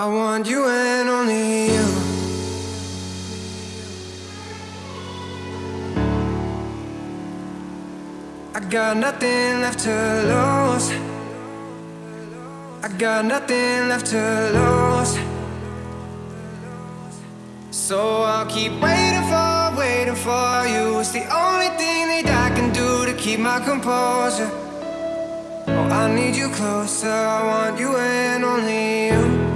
I want you and only you. I got nothing left to lose. I got nothing left to lose. So I'll keep waiting for, waiting for you. It's the only thing that I can do to keep my composure. Oh, I need you closer. I want you and only you.